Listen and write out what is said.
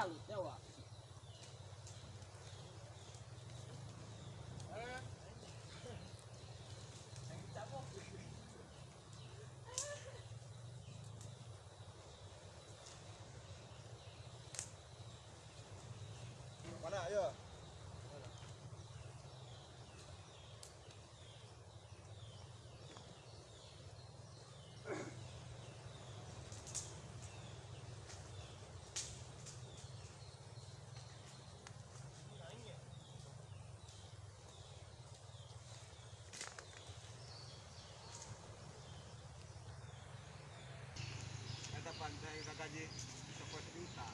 Até seu ó. Kakaji seperti juta.